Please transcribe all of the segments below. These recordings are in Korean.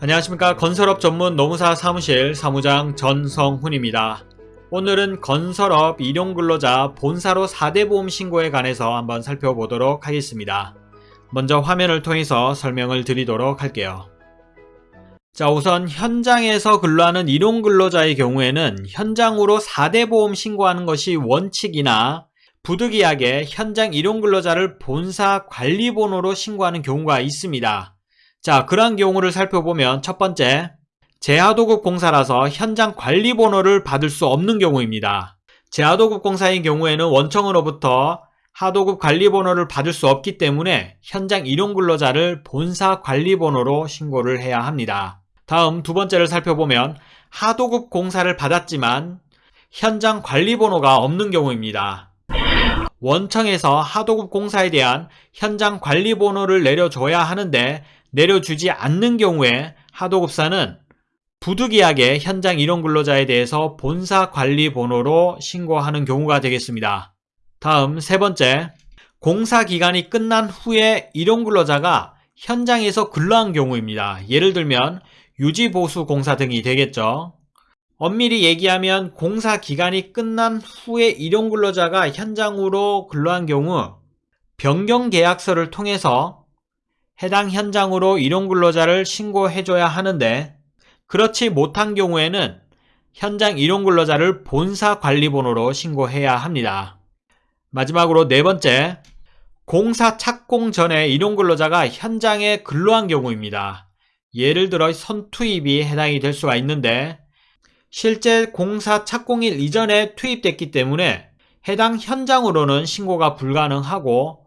안녕하십니까 건설업 전문 노무사 사무실 사무장 전성훈입니다. 오늘은 건설업 일용근로자 본사로 4대 보험 신고에 관해서 한번 살펴보도록 하겠습니다. 먼저 화면을 통해서 설명을 드리도록 할게요. 자 우선 현장에서 근로하는 일용근로자의 경우에는 현장으로 4대 보험 신고하는 것이 원칙이나 부득이하게 현장 일용근로자를 본사 관리번호로 신고하는 경우가 있습니다. 자 그러한 경우를 살펴보면 첫 번째 재하도급 공사라서 현장 관리 번호를 받을 수 없는 경우입니다. 재하도급 공사인 경우에는 원청으로부터 하도급 관리 번호를 받을 수 없기 때문에 현장 일용 근로자를 본사 관리 번호로 신고를 해야 합니다. 다음 두 번째를 살펴보면 하도급 공사를 받았지만 현장 관리 번호가 없는 경우입니다. 원청에서 하도급 공사에 대한 현장 관리 번호를 내려줘야 하는데 내려주지 않는 경우에 하도급사는 부득이하게 현장 일용근로자에 대해서 본사 관리 번호로 신고하는 경우가 되겠습니다. 다음 세 번째, 공사 기간이 끝난 후에 일용근로자가 현장에서 근로한 경우입니다. 예를 들면 유지보수 공사 등이 되겠죠. 엄밀히 얘기하면 공사 기간이 끝난 후에 일용 근로자가 현장으로 근로한 경우 변경 계약서를 통해서 해당 현장으로 일용근로자를 신고해줘야 하는데 그렇지 못한 경우에는 현장 일용근로자를 본사관리번호로 신고해야 합니다. 마지막으로 네 번째, 공사 착공 전에 일용근로자가 현장에 근로한 경우입니다. 예를 들어 선투입이 해당이 될 수가 있는데 실제 공사 착공일 이전에 투입됐기 때문에 해당 현장으로는 신고가 불가능하고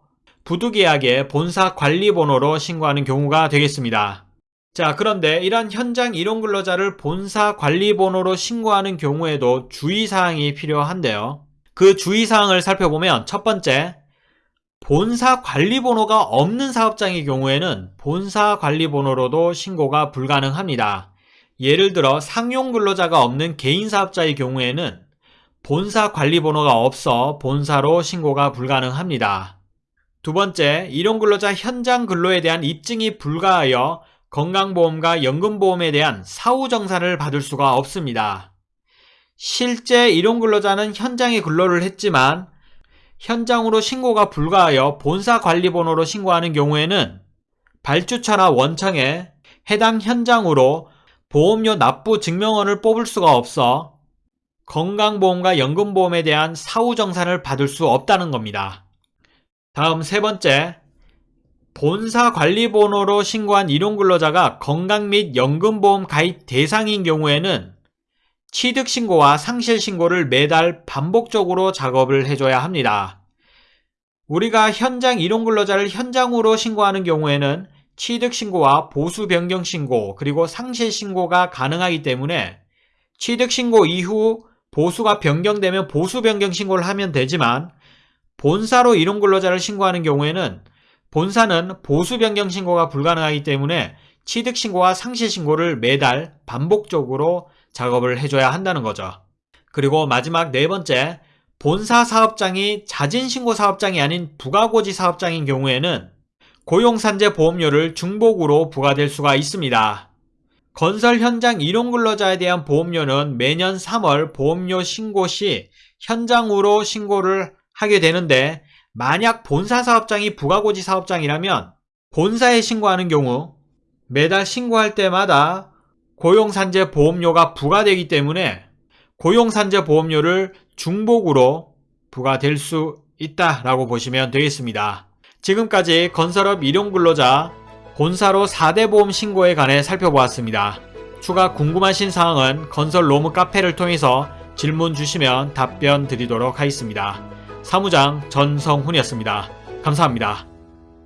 부득이하게 본사 관리번호로 신고하는 경우가 되겠습니다. 자 그런데 이런 현장 일용 근로자를 본사 관리번호로 신고하는 경우에도 주의사항이 필요한데요. 그 주의사항을 살펴보면 첫 번째 본사 관리번호가 없는 사업장의 경우에는 본사 관리번호로도 신고가 불가능합니다. 예를 들어 상용 근로자가 없는 개인 사업자의 경우에는 본사 관리번호가 없어 본사로 신고가 불가능합니다. 두 번째, 일용근로자 현장 근로에 대한 입증이 불가하여 건강보험과 연금보험에 대한 사후정산을 받을 수가 없습니다. 실제 일용근로자는 현장에 근로를 했지만 현장으로 신고가 불가하여 본사관리번호로 신고하는 경우에는 발주처나 원청에 해당 현장으로 보험료 납부 증명원을 뽑을 수가 없어 건강보험과 연금보험에 대한 사후정산을 받을 수 없다는 겁니다. 다음 세 번째, 본사 관리번호로 신고한 일용근로자가 건강 및 연금보험 가입 대상인 경우에는 취득신고와 상실신고를 매달 반복적으로 작업을 해줘야 합니다. 우리가 현장 일용근로자를 현장으로 신고하는 경우에는 취득신고와 보수변경신고 그리고 상실신고가 가능하기 때문에 취득신고 이후 보수가 변경되면 보수변경신고를 하면 되지만 본사로 일용 근로자를 신고하는 경우에는 본사는 보수 변경 신고가 불가능하기 때문에 취득 신고와 상실 신고를 매달 반복적으로 작업을 해줘야 한다는 거죠. 그리고 마지막 네 번째, 본사 사업장이 자진신고 사업장이 아닌 부가고지 사업장인 경우에는 고용산재 보험료를 중복으로 부과될 수가 있습니다. 건설 현장 일용 근로자에 대한 보험료는 매년 3월 보험료 신고 시 현장으로 신고를 하게 되는데 만약 본사 사업장이 부가고지 사업장이라면 본사에 신고하는 경우 매달 신고할 때마다 고용산재 보험료가 부과되기 때문에 고용산재 보험료를 중복으로 부과될 수 있다라고 보시면 되겠습니다. 지금까지 건설업 일용근로자 본사로 4대 보험 신고에 관해 살펴보았습니다. 추가 궁금하신 사항은 건설 로무 카페를 통해서 질문 주시면 답변 드리도록 하겠습니다. 사무장 전성훈이었습니다. 감사합니다.